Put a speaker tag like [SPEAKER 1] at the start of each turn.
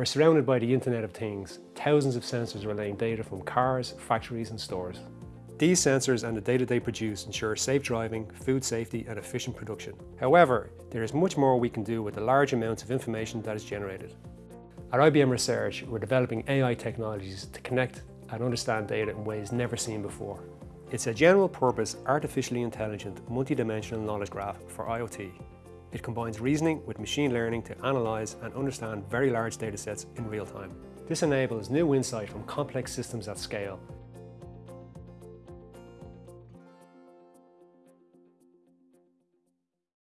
[SPEAKER 1] We're surrounded by the Internet of Things, thousands of sensors relaying data from cars, factories and stores. These sensors and the data they produce ensure safe driving, food safety and efficient production. However, there is much more we can do with the large amounts of information that is generated. At IBM Research, we're developing AI technologies to connect and understand data in ways never seen before. It's a general purpose, artificially intelligent, multidimensional knowledge graph for IoT. It combines reasoning with machine learning to analyse and understand very large datasets in real time. This enables new insight from complex systems at scale